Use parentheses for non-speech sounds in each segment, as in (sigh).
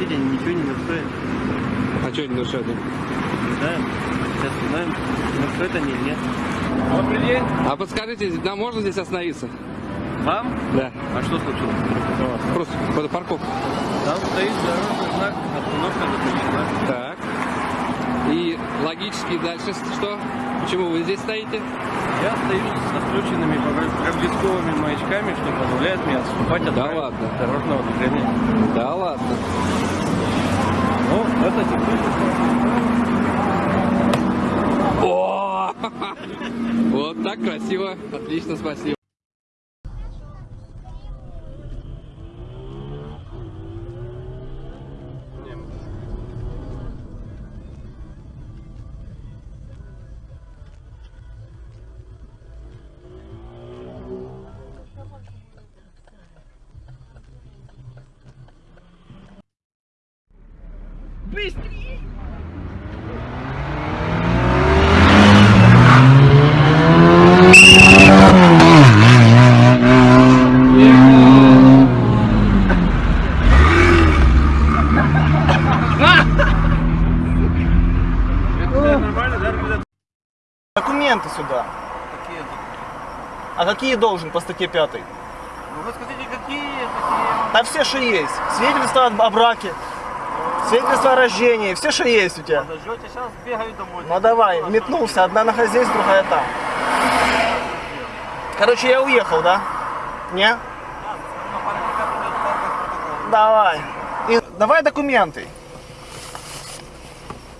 ничего не нарушает. А что не нарушает? Не знаю. Сейчас узнаем, нарушает они или нет. Добрый день. А подскажите, нам можно здесь остановиться? Вам? Да. А что случилось? Просто под парковку. Там стоит дорожный знак, остановка запрещена. Так. Логически дальше что? Почему вы здесь стоите? Я стою со включенными проблесковыми маячками, что позволяет мне отступать от Да ладно. дорожного движения. Да ладно. Ну, это теперь О! (laughs) Вот так красиво. Отлично, спасибо. Ребята? Документы сюда. Какие? А какие должен по статье 5? Ну, вы скажите, какие? Да все, что есть. Свидетельство о браке, свидетельство о рождении, все, что есть у тебя. Подождете, сейчас бегаю домой. Ну давай, метнулся, одна нога здесь, другая там. Короче, я уехал, да? Не? Давай. И давай документы.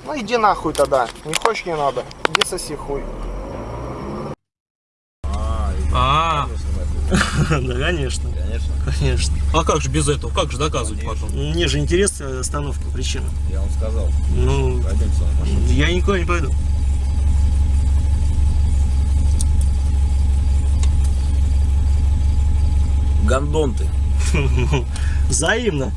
Ну иди нахуй тогда. Не хочешь, не надо. Иди соси хуй. (laughs) да, конечно. Конечно, Конечно. А как же без этого? Как же доказывать потом? Мне же интересна остановка, причина. я вам сказал. Ну, я никуда не пойду. Гондон ты. (laughs) Взаимно.